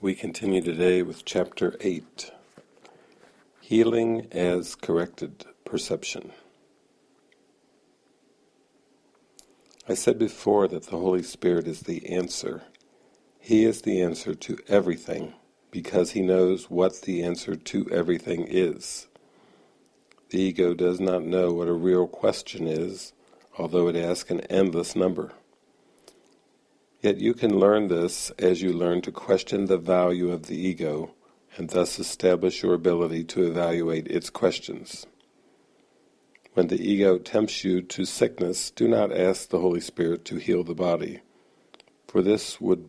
We continue today with Chapter 8 Healing as Corrected Perception. I said before that the Holy Spirit is the answer. He is the answer to everything because he knows what the answer to everything is. The ego does not know what a real question is, although it asks an endless number. Yet you can learn this as you learn to question the value of the ego and thus establish your ability to evaluate its questions. When the ego tempts you to sickness, do not ask the Holy Spirit to heal the body, for this would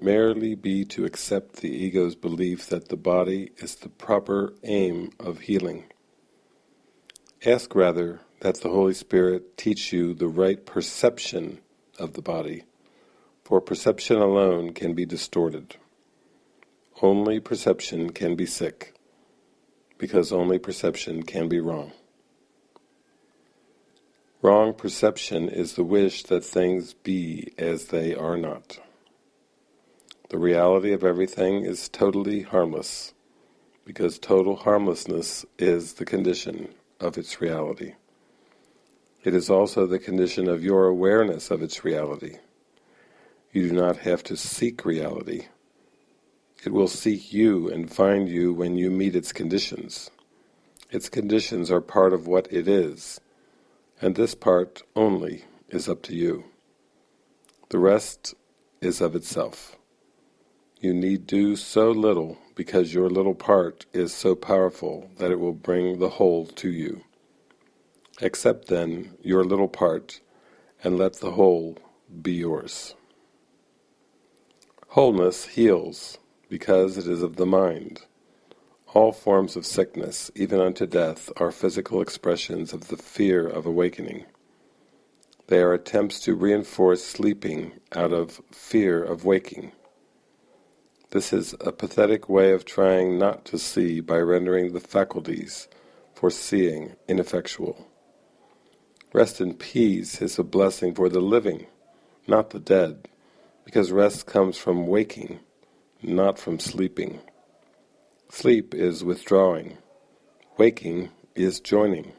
merely be to accept the ego's belief that the body is the proper aim of healing. Ask rather that the Holy Spirit teach you the right perception of the body, for perception alone can be distorted. Only perception can be sick, because only perception can be wrong. Wrong perception is the wish that things be as they are not. The reality of everything is totally harmless, because total harmlessness is the condition of its reality. It is also the condition of your awareness of its reality. You do not have to seek reality. It will seek you and find you when you meet its conditions. Its conditions are part of what it is, and this part only is up to you. The rest is of itself. You need do so little because your little part is so powerful that it will bring the whole to you. Accept then your little part and let the whole be yours. Wholeness heals because it is of the mind. All forms of sickness, even unto death, are physical expressions of the fear of awakening. They are attempts to reinforce sleeping out of fear of waking. This is a pathetic way of trying not to see by rendering the faculties for seeing ineffectual. Rest in peace is a blessing for the living, not the dead, because rest comes from waking, not from sleeping. Sleep is withdrawing. Waking is joining.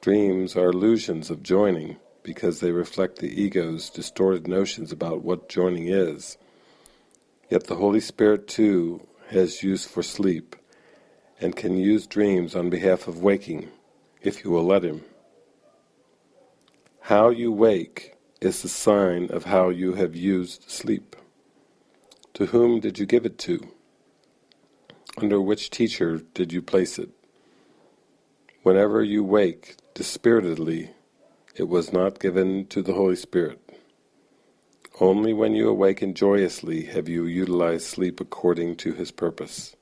Dreams are illusions of joining because they reflect the ego's distorted notions about what joining is. Yet the Holy Spirit too has use for sleep, and can use dreams on behalf of waking, if you will let him. How you wake is the sign of how you have used sleep. To whom did you give it to? Under which teacher did you place it? Whenever you wake dispiritedly, it was not given to the Holy Spirit. Only when you awaken joyously have you utilized sleep according to his purpose.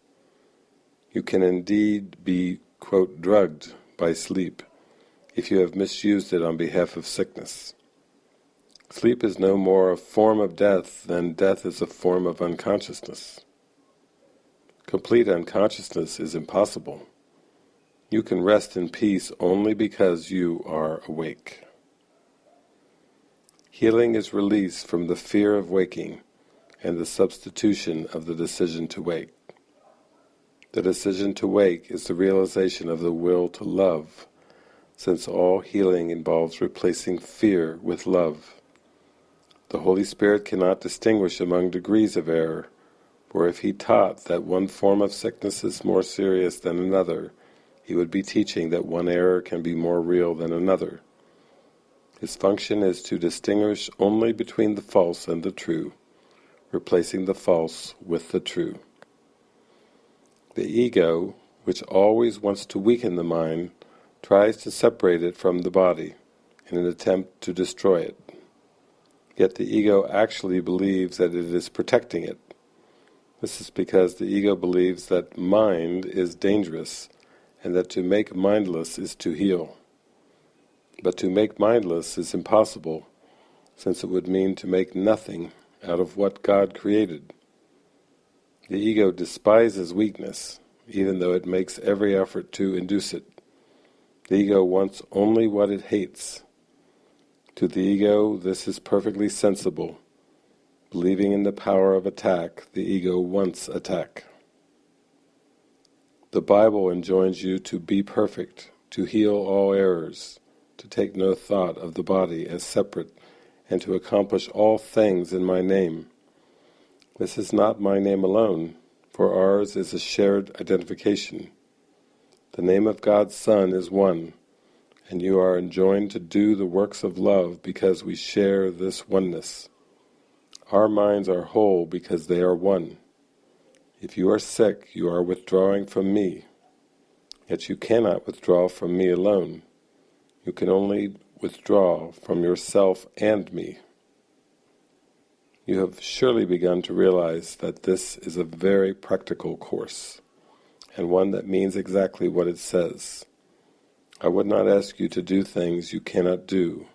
You can indeed be, quote, drugged by sleep if you have misused it on behalf of sickness. Sleep is no more a form of death than death is a form of unconsciousness. Complete unconsciousness is impossible. You can rest in peace only because you are awake. Healing is release from the fear of waking and the substitution of the decision to wake. The decision to wake is the realization of the will to love, since all healing involves replacing fear with love. The Holy Spirit cannot distinguish among degrees of error, for if he taught that one form of sickness is more serious than another, he would be teaching that one error can be more real than another. His function is to distinguish only between the false and the true, replacing the false with the true. The ego, which always wants to weaken the mind, tries to separate it from the body in an attempt to destroy it. Yet the ego actually believes that it is protecting it. This is because the ego believes that mind is dangerous and that to make mindless is to heal. But to make mindless is impossible, since it would mean to make nothing out of what God created. The ego despises weakness, even though it makes every effort to induce it. The ego wants only what it hates. To the ego this is perfectly sensible, believing in the power of attack, the ego wants attack. The Bible enjoins you to be perfect, to heal all errors, to take no thought of the body as separate, and to accomplish all things in my name. This is not my name alone, for ours is a shared identification. The name of God's Son is one, and you are enjoined to do the works of love because we share this oneness. Our minds are whole because they are one. If you are sick, you are withdrawing from me. Yet you cannot withdraw from me alone. You can only withdraw from yourself and me. You have surely begun to realize that this is a very practical course, and one that means exactly what it says. I would not ask you to do things you cannot do,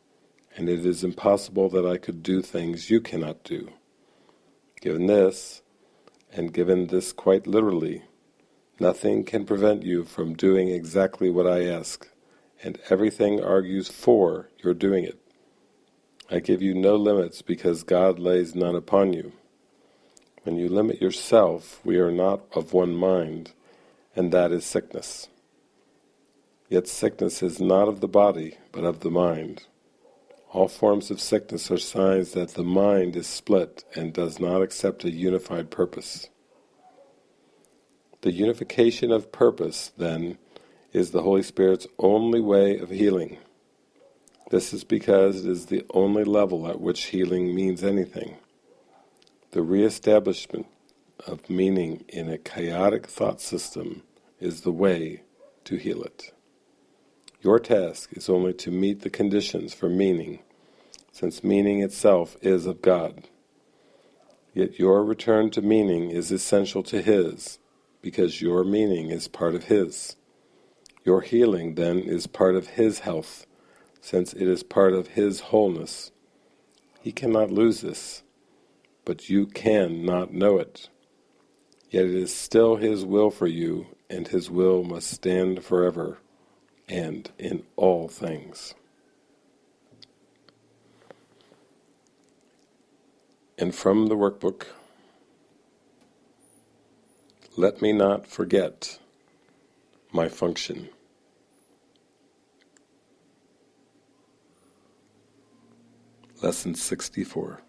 and it is impossible that I could do things you cannot do. Given this, and given this quite literally, nothing can prevent you from doing exactly what I ask, and everything argues for your doing it. I give you no limits because God lays none upon you. When you limit yourself, we are not of one mind, and that is sickness. Yet sickness is not of the body, but of the mind. All forms of sickness are signs that the mind is split and does not accept a unified purpose. The unification of purpose, then, is the Holy Spirit's only way of healing. This is because it is the only level at which healing means anything. The re-establishment of meaning in a chaotic thought system is the way to heal it. Your task is only to meet the conditions for meaning, since meaning itself is of God. Yet your return to meaning is essential to His, because your meaning is part of His. Your healing, then, is part of His health, since it is part of His wholeness. He cannot lose this, but you can not know it. Yet it is still His will for you, and His will must stand forever and in all things. And from the workbook, let me not forget my function. Lesson 64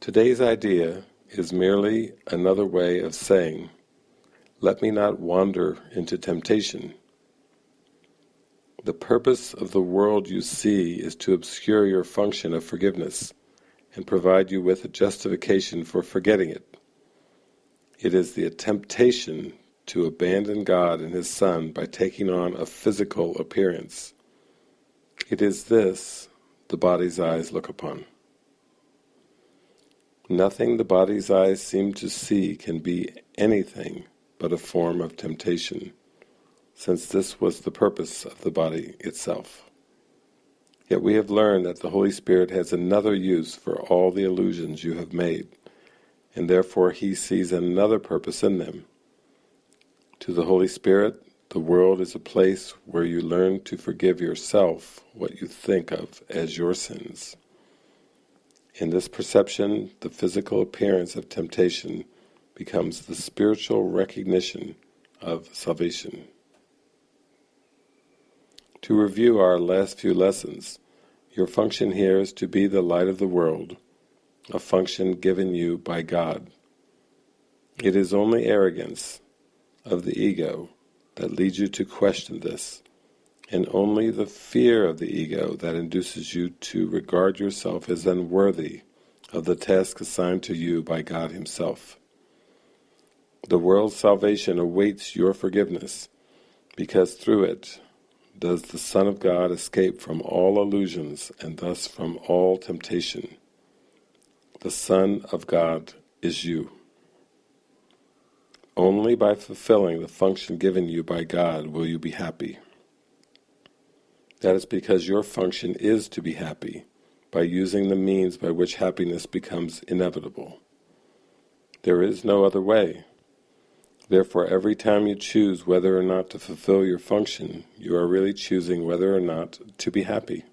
Today's idea is merely another way of saying let me not wander into temptation. The purpose of the world you see is to obscure your function of forgiveness and provide you with a justification for forgetting it. It is the temptation to abandon God and His Son by taking on a physical appearance. It is this the body's eyes look upon. Nothing the body's eyes seem to see can be anything but a form of temptation, since this was the purpose of the body itself. Yet we have learned that the Holy Spirit has another use for all the illusions you have made, and therefore He sees another purpose in them. To the Holy Spirit, the world is a place where you learn to forgive yourself what you think of as your sins. In this perception, the physical appearance of temptation becomes the spiritual recognition of salvation. To review our last few lessons, your function here is to be the light of the world, a function given you by God. It is only arrogance of the ego that leads you to question this, and only the fear of the ego that induces you to regard yourself as unworthy of the task assigned to you by God Himself. The world's salvation awaits your forgiveness, because through it does the Son of God escape from all illusions and thus from all temptation. The Son of God is you. Only by fulfilling the function given you by God will you be happy. That is because your function is to be happy, by using the means by which happiness becomes inevitable. There is no other way. Therefore, every time you choose whether or not to fulfill your function, you are really choosing whether or not to be happy.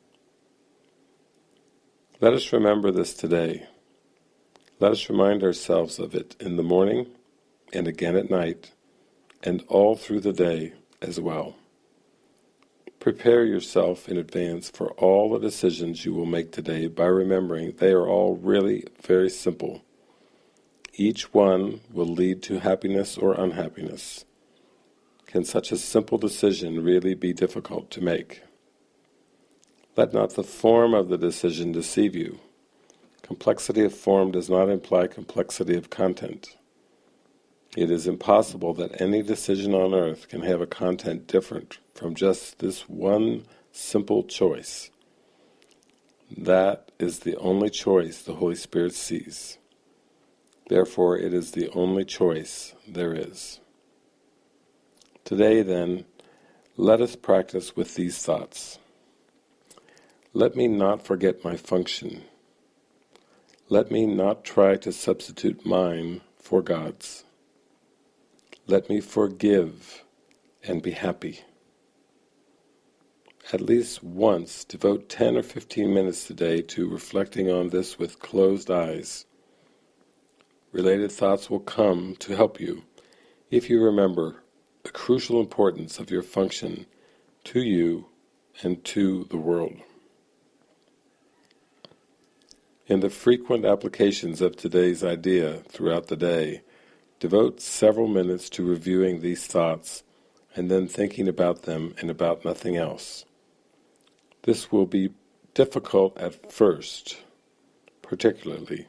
Let us remember this today. Let us remind ourselves of it in the morning and again at night and all through the day as well. Prepare yourself in advance for all the decisions you will make today by remembering they are all really very simple. Each one will lead to happiness or unhappiness. Can such a simple decision really be difficult to make? Let not the form of the decision deceive you. Complexity of form does not imply complexity of content. It is impossible that any decision on earth can have a content different from just this one simple choice. That is the only choice the Holy Spirit sees. Therefore it is the only choice there is. Today then, let us practice with these thoughts. Let me not forget my function. Let me not try to substitute mine for God's. Let me forgive and be happy. At least once devote 10 or 15 minutes today to reflecting on this with closed eyes. Related thoughts will come to help you if you remember the crucial importance of your function to you and to the world. In the frequent applications of today's idea throughout the day, devote several minutes to reviewing these thoughts and then thinking about them and about nothing else. This will be difficult at first, particularly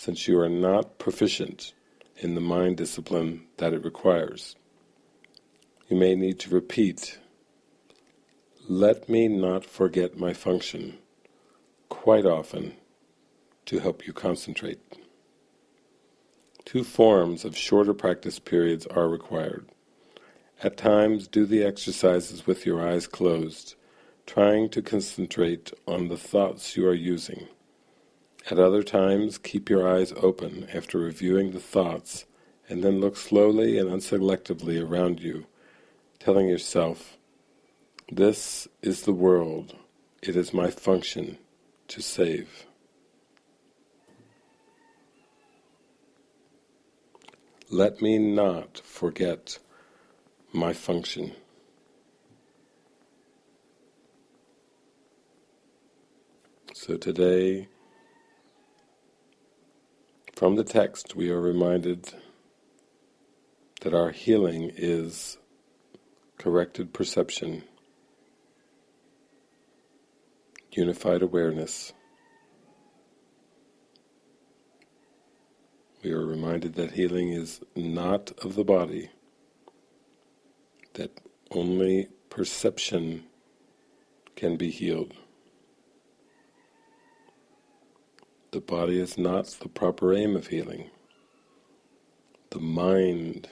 since you are not proficient in the mind discipline that it requires. You may need to repeat, let me not forget my function, quite often to help you concentrate. Two forms of shorter practice periods are required. At times do the exercises with your eyes closed, trying to concentrate on the thoughts you are using. At other times keep your eyes open after reviewing the thoughts and then look slowly and unselectively around you, telling yourself, this is the world, it is my function to save. Let me not forget my function. So today, from the text we are reminded that our healing is corrected perception, unified awareness, we are reminded that healing is not of the body, that only perception can be healed. The body is not the proper aim of healing. The mind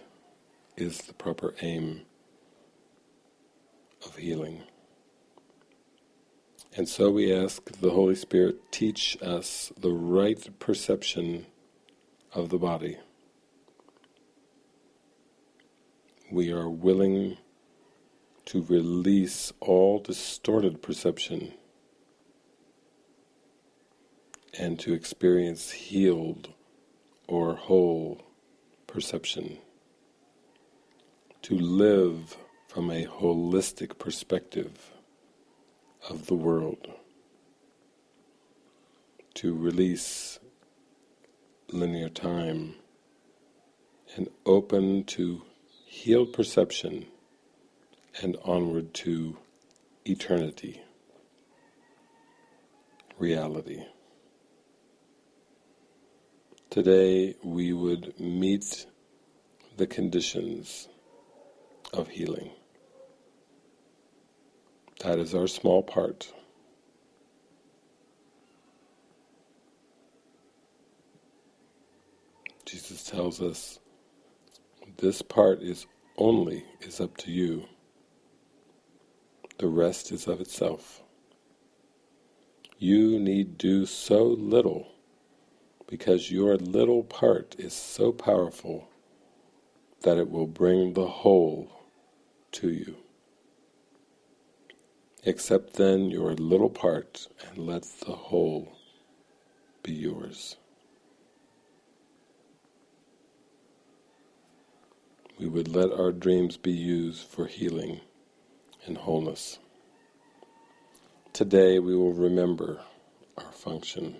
is the proper aim of healing. And so we ask the Holy Spirit teach us the right perception of the body. We are willing to release all distorted perception and to experience healed or whole perception. To live from a holistic perspective of the world. To release linear time and open to healed perception and onward to eternity, reality. Today we would meet the conditions of healing. That is our small part. Jesus tells us this part is only is up to you. The rest is of itself. You need do so little because your little part is so powerful that it will bring the whole to you. Accept then your little part and let the whole be yours. We would let our dreams be used for healing and wholeness. Today we will remember our function.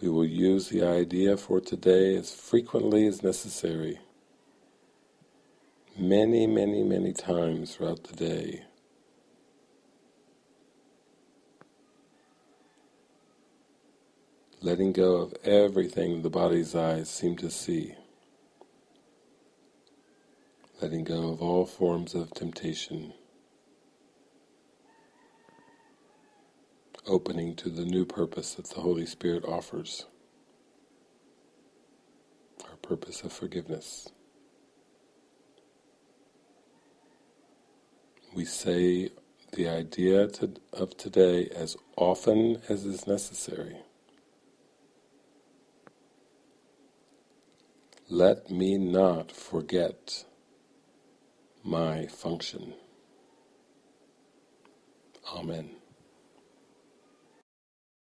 We will use the idea for today as frequently as necessary, many, many, many times throughout the day. Letting go of everything the body's eyes seem to see. Letting go of all forms of temptation. Opening to the new purpose that the Holy Spirit offers, our purpose of forgiveness. We say the idea to, of today as often as is necessary. Let me not forget my function. Amen.